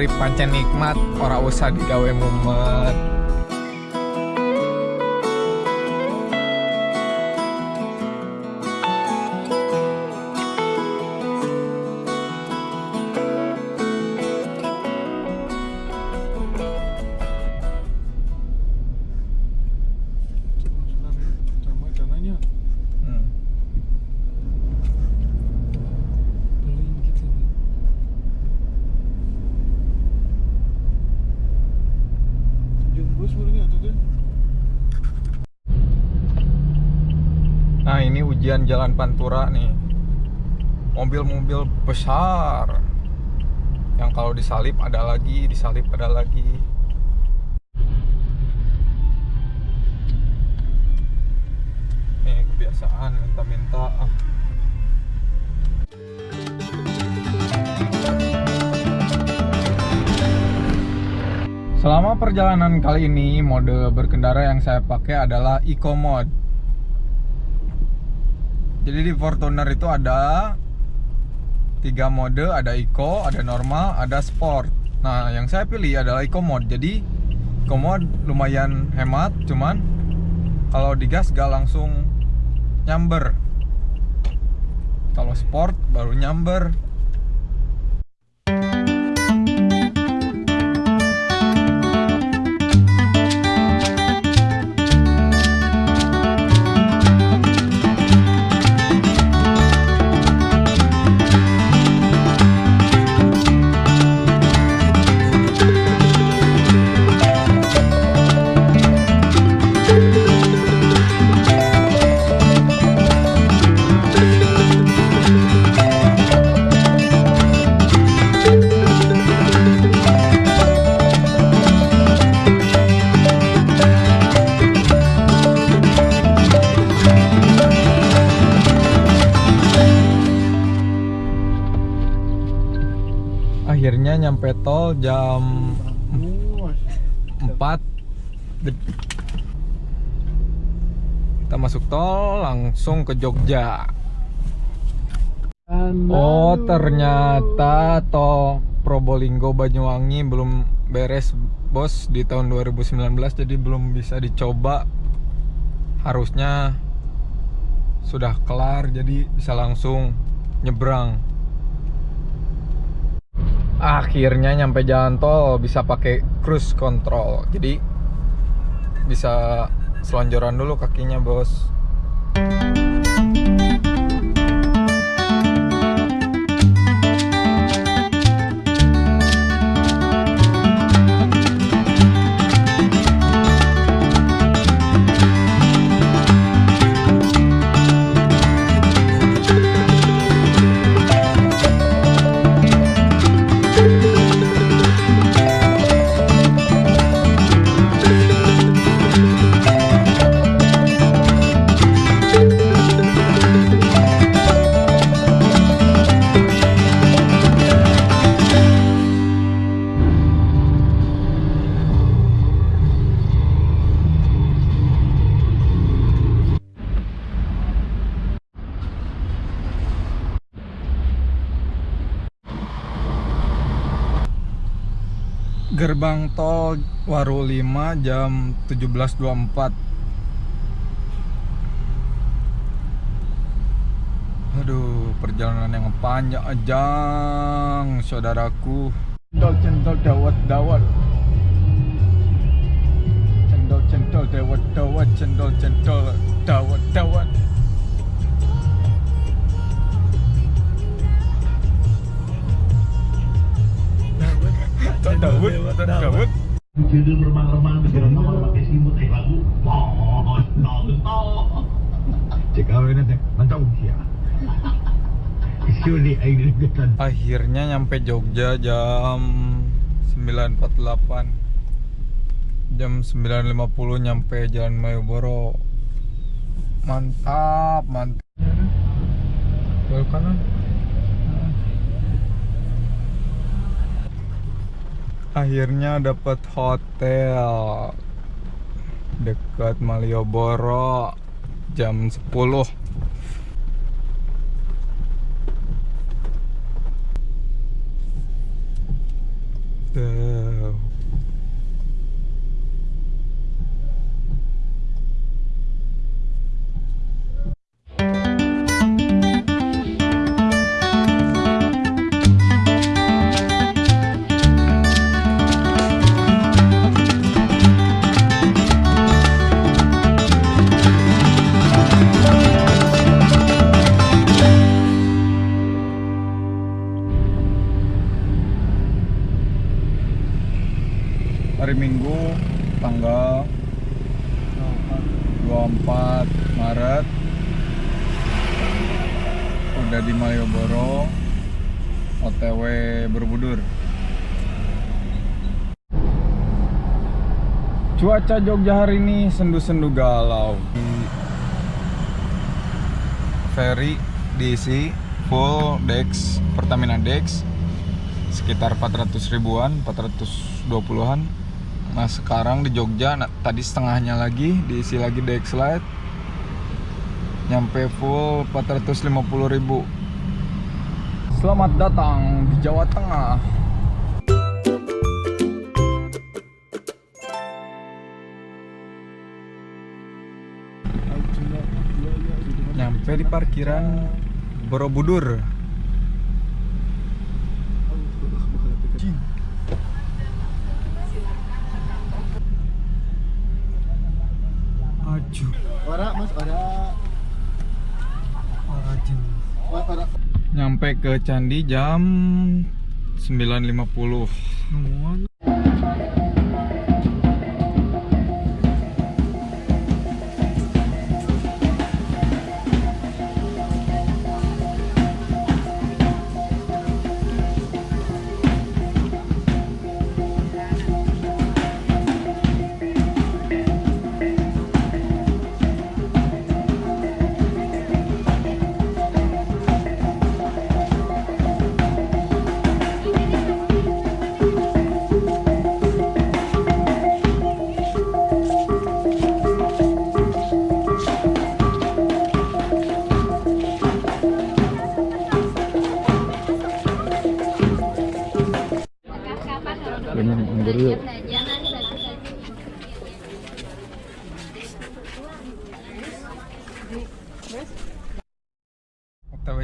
urip pancen nikmat ora usah digawe mumet Nah ini ujian jalan Pantura nih. Mobil-mobil besar. Yang kalau disalip ada lagi Disalip ada lagi. Nih kebiasaan minta-minta. Ah. Selama perjalanan kali ini mode berkendara yang saya pakai adalah Eco Mode jadi di Fortuner itu ada tiga mode, ada Eco, ada normal, ada Sport. Nah, yang saya pilih adalah Eco mode. Jadi Eco mode lumayan hemat, cuman kalau digas gak langsung nyamber. Kalau Sport baru nyamber. Nyampe tol jam Oh, 4 Dep- Kita masuk tol langsung ke Jogja. Oh ternyata tol Probolinggo Banyuwangi belum beres bos di tahun 2019 jadi belum bisa dicoba. Harusnya sudah kelar jadi bisa langsung nyebrang akhirnya nyampe jalan tol bisa pakai cruise control. Jadi bisa selonjoran dulu kakinya bos gerbang tol Waru 5 jam 17.24 Aduh, perjalanan yang panjang saudaraku. Cendol cendol dawat dawat. Cendol cendol dawat dawat, cendol cendol dawat dawat. Judul remang-remang di nomor pakai simut eh lagu. Mohon nonton cek? Awalnya nanti mantap ya Surely I regret Akhirnya nyampe Jogja jam 9.48 Jam 9.50 nyampe Jalan Malioboro. Mantap, mantap. Belok kanan Akhirnya dapat hotel Dekat Malioboro Jam 10 tanggal 24 Maret. Udah di Malioboro. OTW Borobudur cuaca Jogja hari ini sendu-sendu galau. Ferry diisi full Dex Pertamina Dex sekitar 400 ribuan 420-an nah sekarang di Jogja nah, tadi setengahnya lagi diisi lagi Dex Lite nyampe full 450 ribu. Selamat datang di Jawa Tengah. Nyampe di parkiran Borobudur Aju Ora mas, ora. Ora. Ora. Nyampe ke Candi jam 9.50 Pengen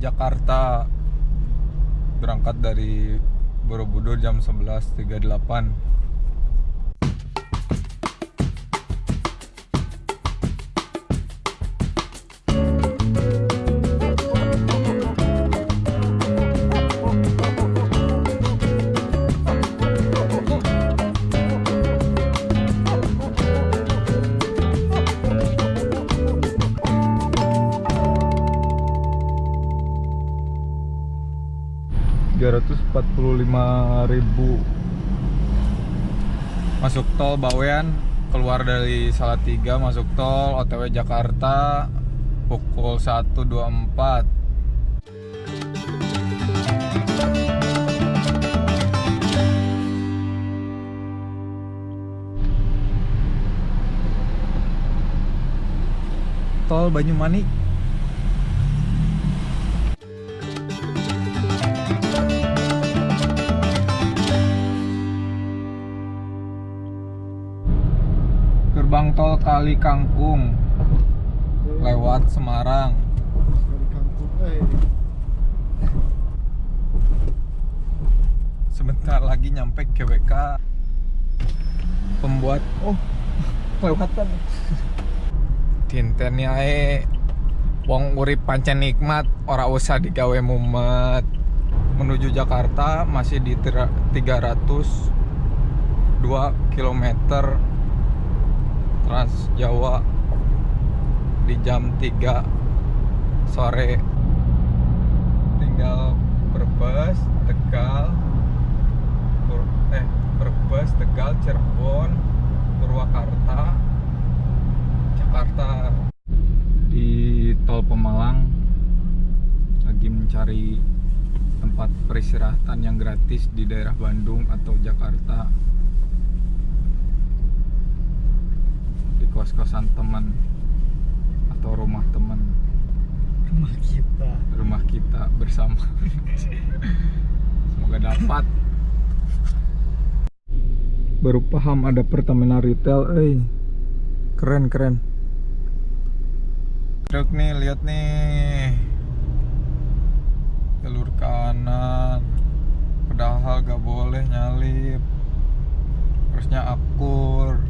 Jakarta. Berangkat dari Borobudur jam 11.38 ribu. Masuk tol Bawean keluar dari Salatiga masuk tol OTW Jakarta pukul 1.24 tol Banyumanik Kali Kangkung. Lewat Semarang. Eh. sebentar lagi nyampe GWK pembuat oh kelewatan dinten ae. Wong urip pancen nikmat ora usah digawe mumet. Menuju Jakarta masih di tira- 302 km Trans Jawa di jam 3 sore tinggal Brebes, Tegal, eh Brebes, Tegal, Cirebon, Purwakarta, Jakarta. Di tol Pemalang lagi mencari tempat peristirahatan yang gratis di daerah Bandung atau Jakarta. Kos-kosan teman atau rumah teman Rumah kita. rumah kita bersama. Semoga dapat. Baru paham ada Pertamina retail eh. Keren keren. Truk nih lihat nih. Jalur kanan. Padahal gak boleh nyalip. Harusnya akur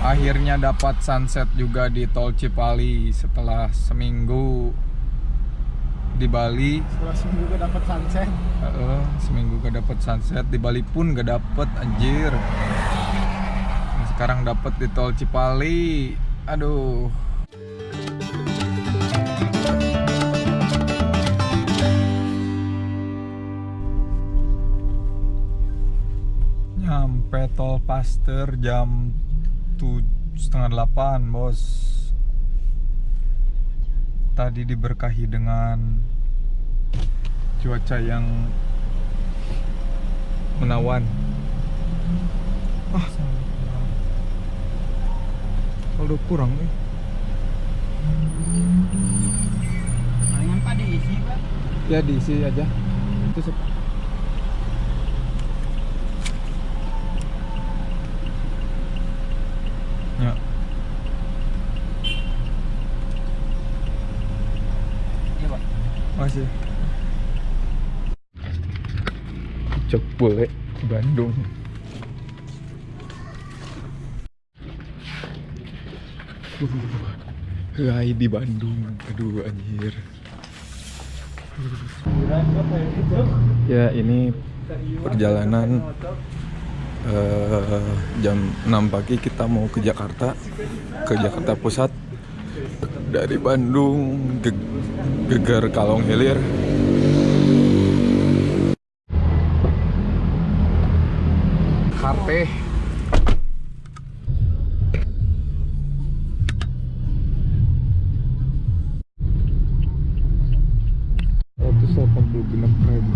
Akhirnya dapat sunset juga di Tol Cipali setelah seminggu di Bali. Setelah seminggu gue dapat sunset. Heeh, seminggu gak dapet sunset di Bali pun gak dapet anjir. Nah, Sekarang dapet di Tol Cipali. Aduh. Nyampe Tol Paster jam tuh setengah delapan bos. Tadi diberkahi dengan cuaca yang menawan. Ah, saldo kurang nih. Palingan Pak diisi Pak. Ya diisi aja. Itu sep- Ya. Iya Pak. Masih. Boleh Bandung. Uh, Hai di Bandung. Aduh anjir. Ya ini perjalanan eh, jam 6 pagi kita mau ke Jakarta ke Jakarta Pusat dari Bandung Ge- Geger Kalong Hilir HP 186 ribu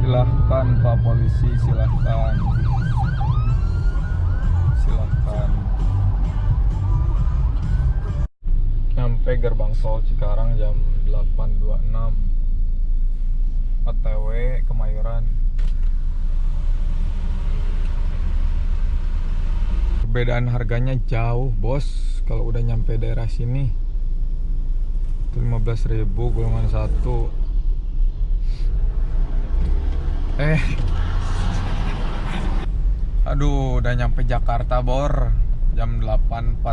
silahkan pak polisi silahkan. Silahkan. Nyampe gerbang tol Cikarang jam 8.26 OTW Kemayoran perbedaan harganya jauh bos. Kalau udah nyampe daerah sini itu 15.000 golongan satu. Eh. Aduh udah nyampe Jakarta bor. Jam 8.45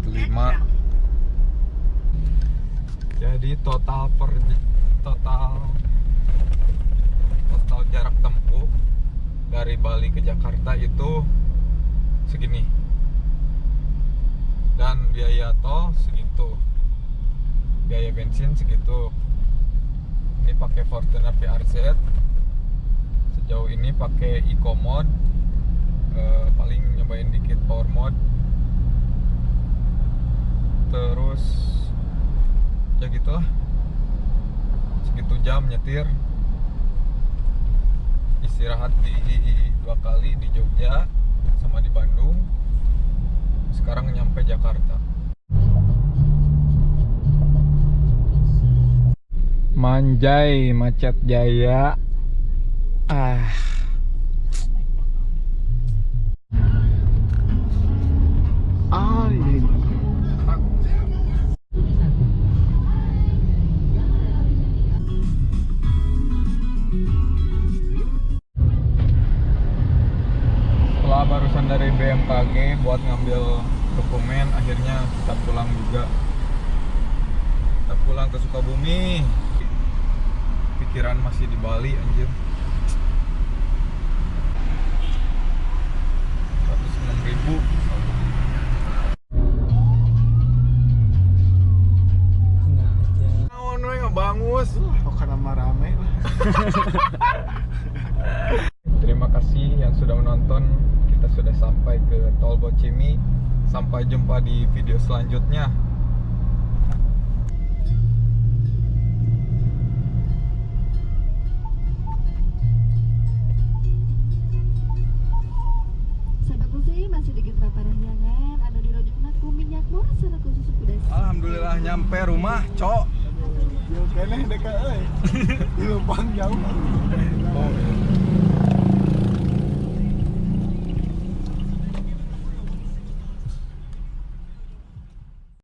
jadi total per total total jarak tempuh dari Bali ke Jakarta itu segini dan biaya tol segitu. Biaya bensin segitu. Ini pakai Fortuner PRZ sejauh ini pakai Eco Mode Eh, paling nyobain dikit Power Mode terus ya gitulah. Segitu jam nyetir. Istirahat di dua kali di Jogja sama di Bandung sekarang nyampe Jakarta. Manjai Macet Jaya. Ah barusan dari BMKG buat ngambil dokumen akhirnya kita pulang juga. Kita pulang ke Sukabumi. Pikiran masih di Bali anjir. 106 ribu dekat euy. Di Lubang jauh. Oh,